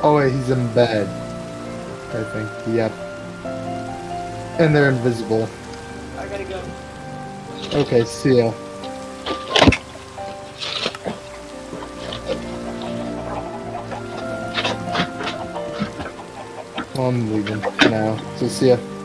Oh wait, he's in bed. I think. Yep. And they're invisible. I gotta go. Okay, see ya. Well, I'm leaving now. So see ya.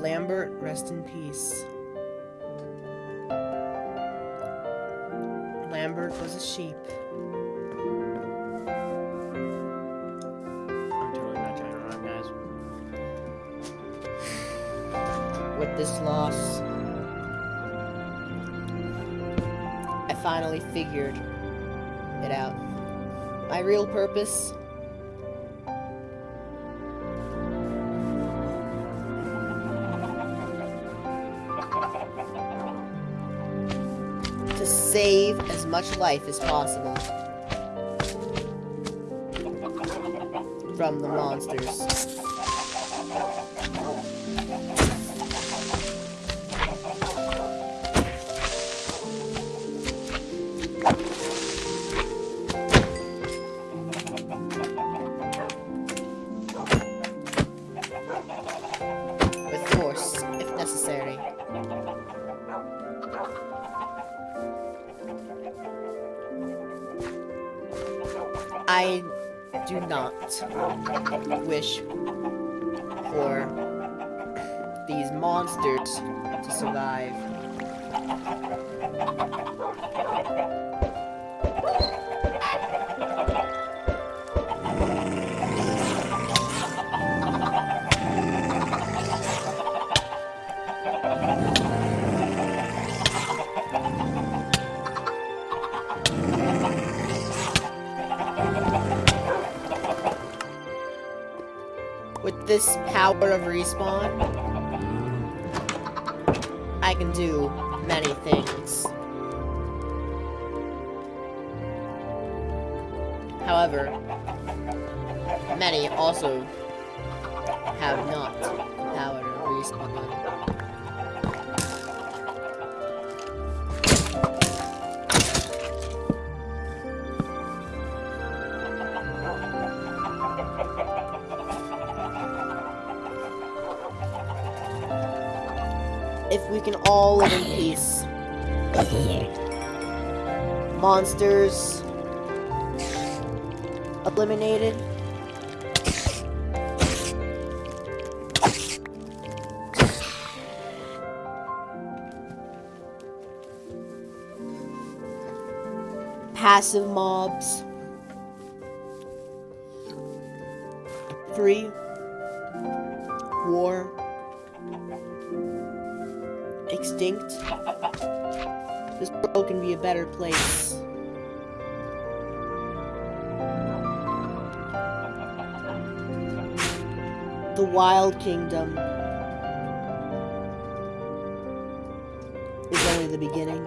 Lambert, rest in peace. Lambert was a sheep. I'm totally not trying to run, guys. With this loss, I finally figured it out. My real purpose much life as possible from the monsters. Not wish for these monsters to survive. Power of respawn, I can do many things. However, many also have not the power to respawn. We can all live in peace. Monsters eliminated. Passive mobs. This world can be a better place. The Wild Kingdom is only the beginning.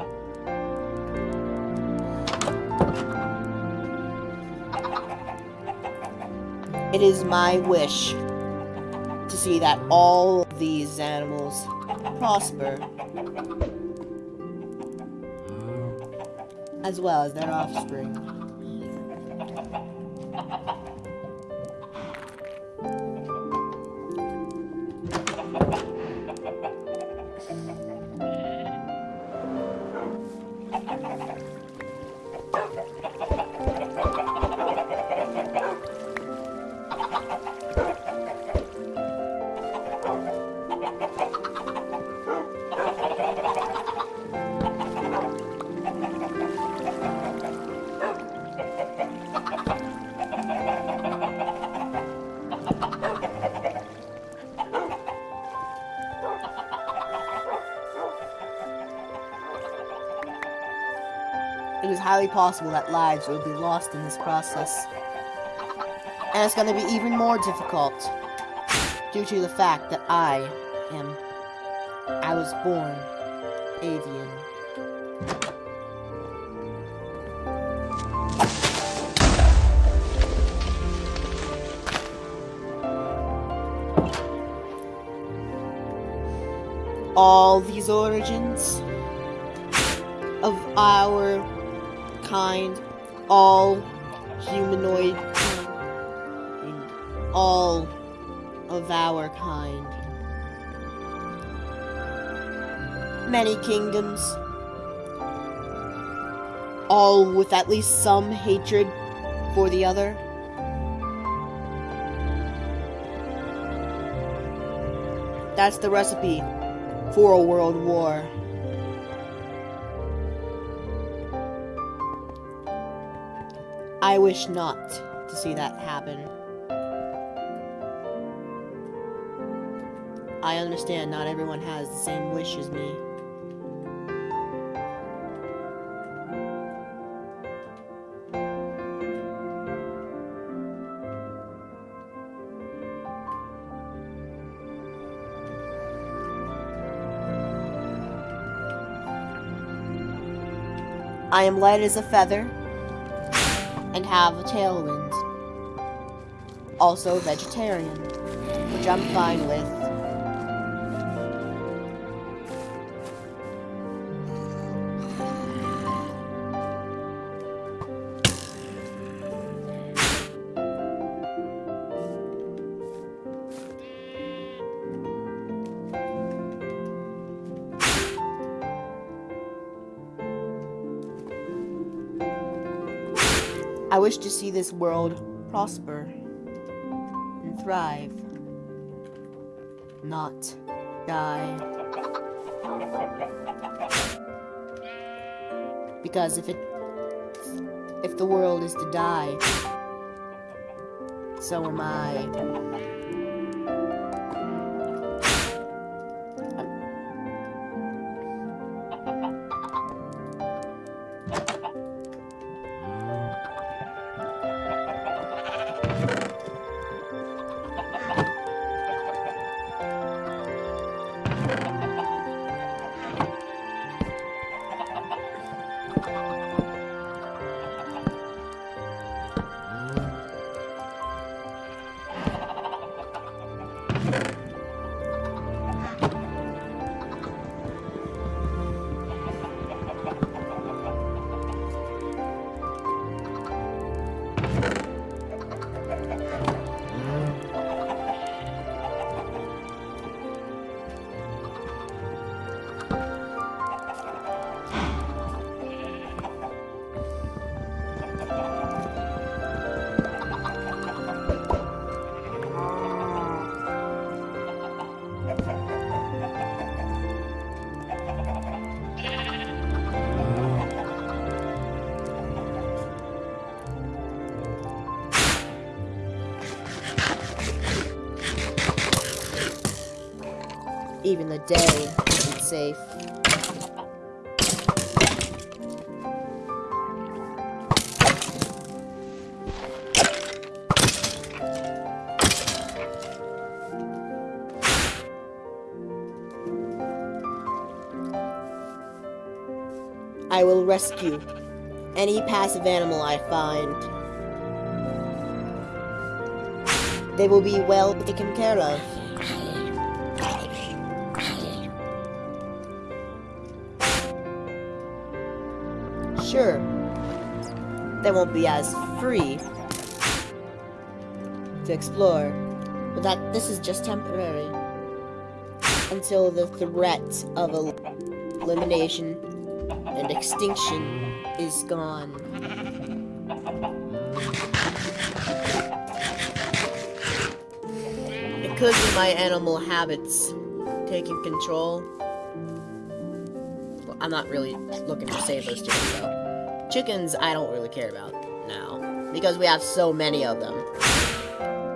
It is my wish to see that all these animals prosper as well as their offspring. Highly possible that lives will be lost in this process. And it's going to be even more difficult due to the fact that I am. I was born avian. All these origins of our all humanoid, all of our kind. Many kingdoms, all with at least some hatred for the other. That's the recipe for a world war. I wish not to see that happen. I understand not everyone has the same wish as me. I am light as a feather and have a tailwind. Also vegetarian, which I'm fine with. I wish to see this world prosper and thrive, not die. Because if it if the world is to die, so am I. Even the day isn't safe. I will rescue any passive animal I find. They will be well taken care of. Sure, they won't be as free to explore, but that this is just temporary until the threat of el- elimination and extinction is gone. It could be my animal habits taking control. Well, I'm not really looking to save those two, though. Chickens I don't really care about now because we have so many of them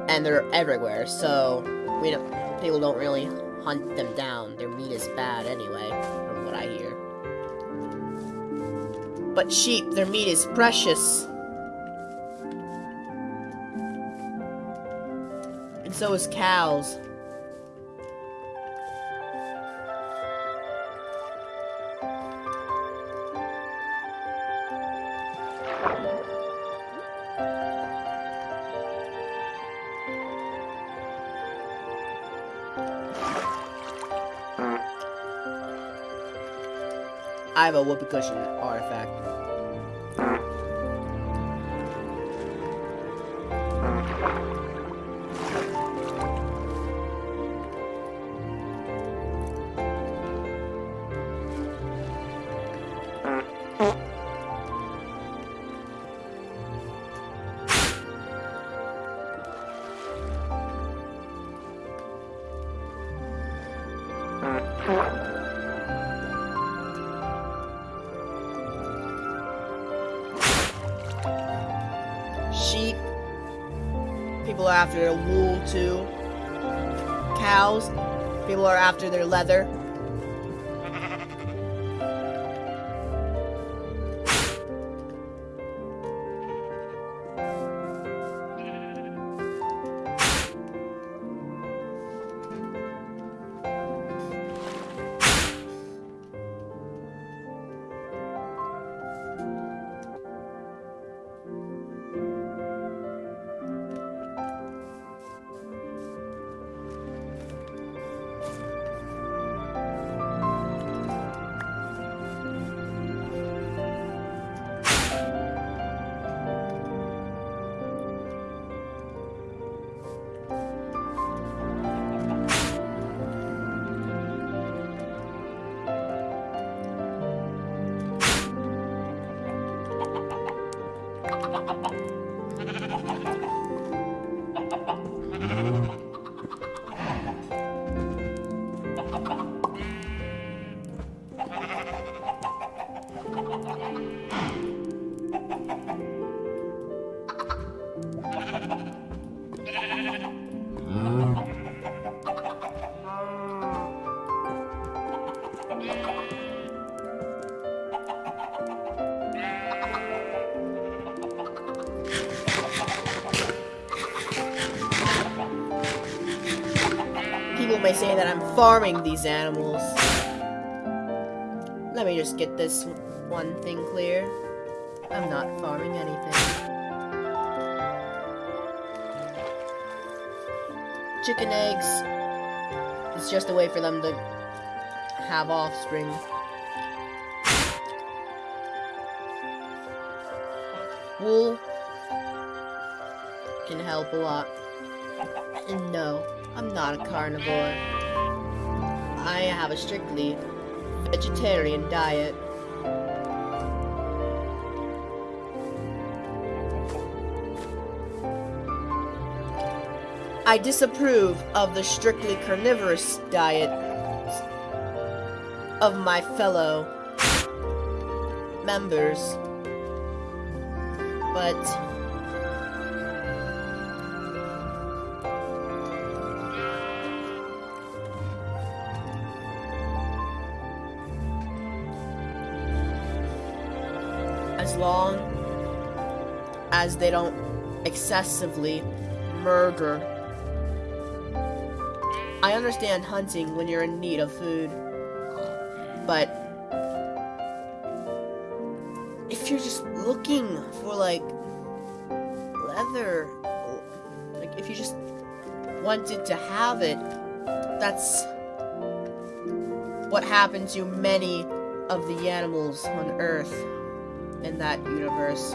and they're everywhere. So we don't people don't really hunt them down. Their meat is bad anyway, from what I hear. But sheep, their meat is precious. And so is cows. I have a whoopee cushion artifact. Cows. People are after their leather. Farming these animals. Let me just get this one thing clear. I'm not farming anything. Chicken eggs is just a way for them to have offspring. Wool can help a lot. And no, I'm not a carnivore. I have a strictly vegetarian diet. I disapprove of the strictly carnivorous diet of my fellow members. But long as they don't excessively murder. I understand hunting when you're in need of food, but if you're just looking for like leather, like if you just wanted to have it, that's what happened to many of the animals on Earth in that universe.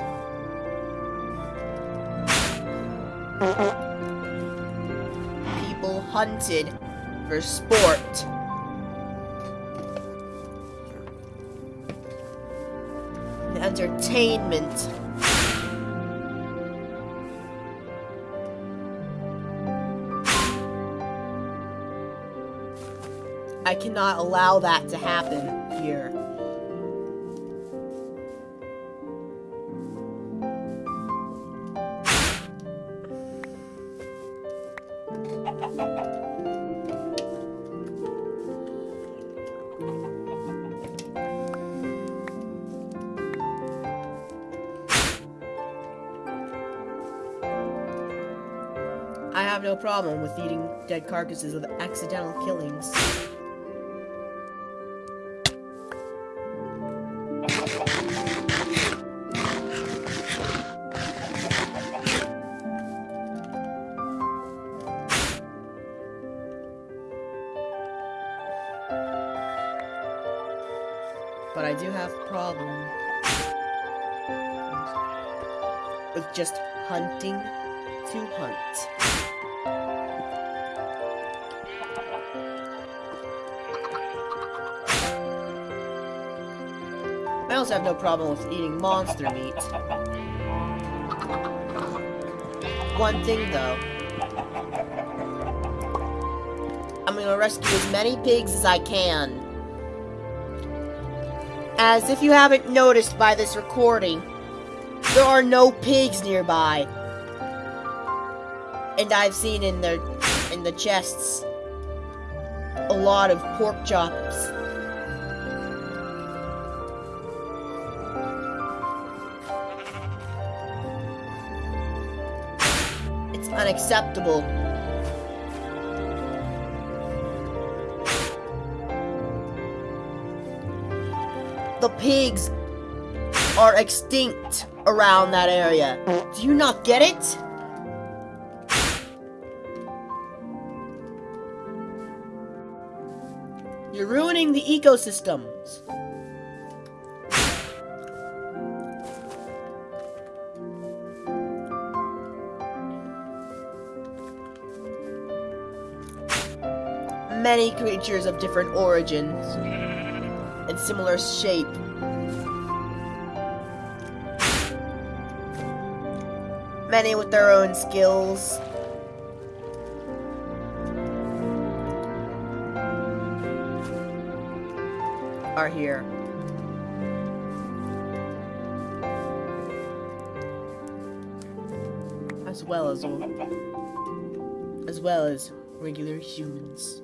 People hunted for sport. Entertainment. I cannot allow that to happen problem with eating dead carcasses of accidental killings. But I do have a problem with just hunting to hunt. I also have no problem with eating monster meat. One thing though. I'm gonna rescue as many pigs as I can. As if you haven't noticed by this recording, there are no pigs nearby. And I've seen in the in the chests a lot of pork chops. It's unacceptable. The pigs are extinct around that area. Do you not get it? The ecosystems. Many creatures of different origins and similar shape many with their own skills. Are here. As well as as well as regular humans.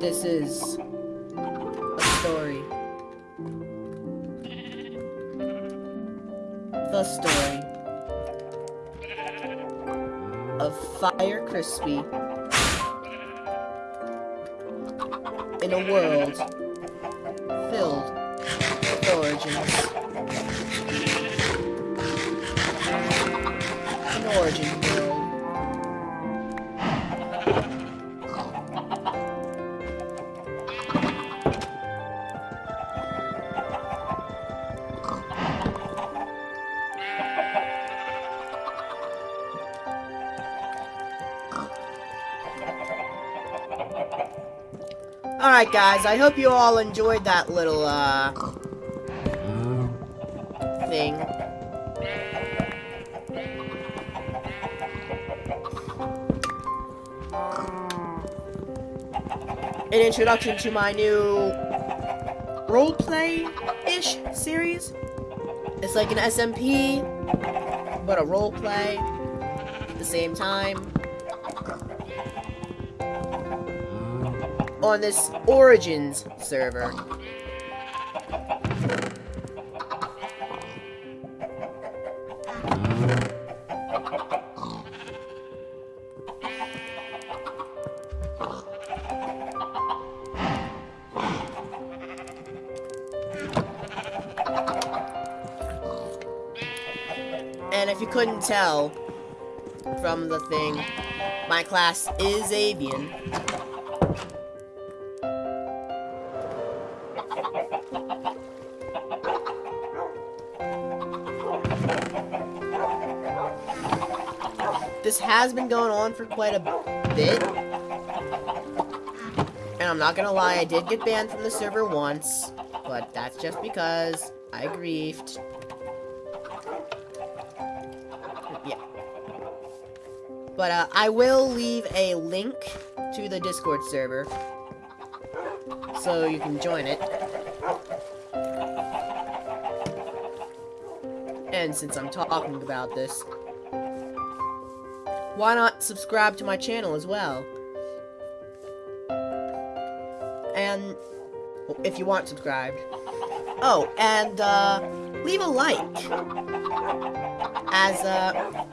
This is a story. The story Fire Crispy in a world Alright guys, I hope you all enjoyed that little, uh, thing. An introduction to my new roleplay-ish series. It's like an SMP, but a roleplay at the same time. On this Origins server. And if you couldn't tell from the thing, my class is avian. Has been going on for quite a bit. And I'm not gonna lie, I did get banned from the server once. But that's just because I griefed. Yeah. But uh, I will leave a link to the Discord server. So you can join it. And since I'm talking about this, why not subscribe to my channel as well? And if you aren't subscribed. Oh, and uh, leave a like. As uh,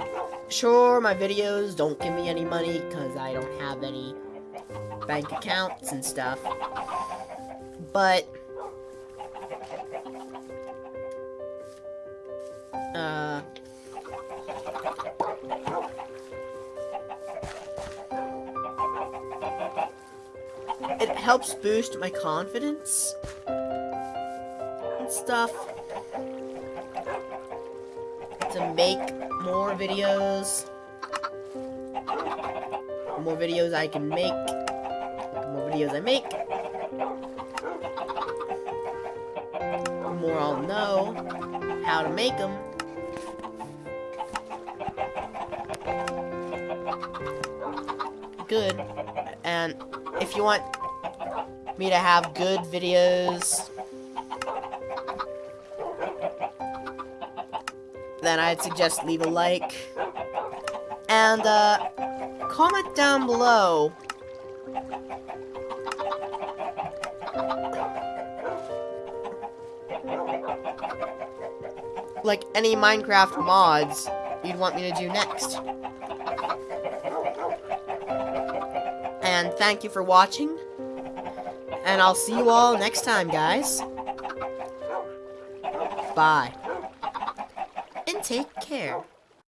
sure my videos don't give me any money because I don't have any bank accounts and stuff. But helps boost my confidence and stuff to make more videos. The more videos I can make, the more videos I make, the more I'll know how to make them. Good. And if you want me to have good videos then I'd suggest leave a like. And, uh, comment down below like any Minecraft mods you'd want me to do next. And thank you for watching. And I'll see you all next time, guys. Bye. And take care.